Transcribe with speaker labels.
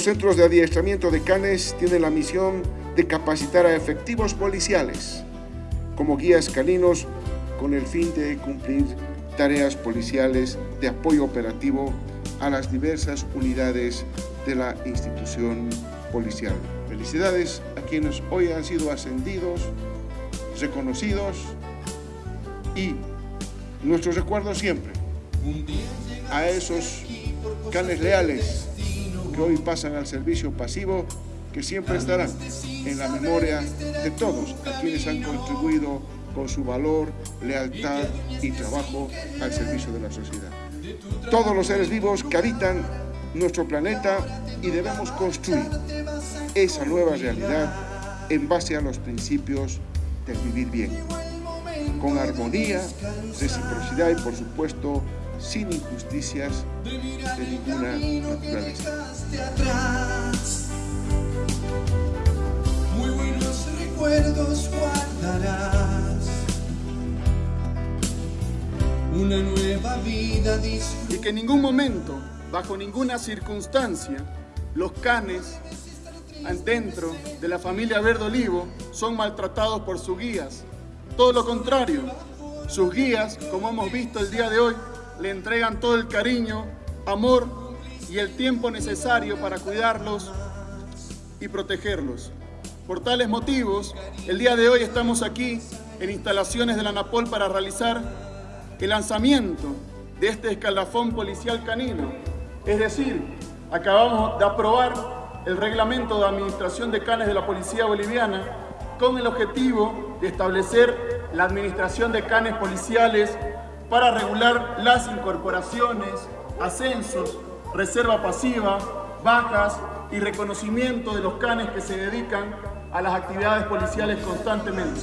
Speaker 1: Los centros de adiestramiento de canes tienen la misión de capacitar a efectivos policiales como guías caninos con el fin de cumplir tareas policiales de apoyo operativo a las diversas unidades de la institución policial. Felicidades a quienes hoy han sido ascendidos, reconocidos y nuestro recuerdo siempre a esos canes leales que hoy pasan al servicio pasivo que siempre estarán en la memoria de todos a quienes han contribuido con su valor, lealtad y trabajo al servicio de la sociedad. Todos los seres vivos que habitan nuestro planeta y debemos construir esa nueva realidad en base a los principios del vivir bien, con armonía, reciprocidad y por supuesto sin injusticias de ninguna naturaleza.
Speaker 2: Muy buenos recuerdos guardarás. Una nueva vida
Speaker 3: Y que en ningún momento, bajo ninguna circunstancia, los canes dentro de la familia Verde Olivo son maltratados por sus guías. Todo lo contrario, sus guías, como hemos visto el día de hoy, le entregan todo el cariño, amor y el tiempo necesario para cuidarlos y protegerlos. Por tales motivos, el día de hoy estamos aquí en instalaciones de la ANAPOL para realizar el lanzamiento de este escalafón policial canino. Es decir, acabamos de aprobar el reglamento de administración de canes de la Policía Boliviana con el objetivo de establecer la administración de canes policiales para regular las incorporaciones, ascensos, reserva pasiva, bajas y reconocimiento de los canes que se dedican a las actividades policiales constantemente.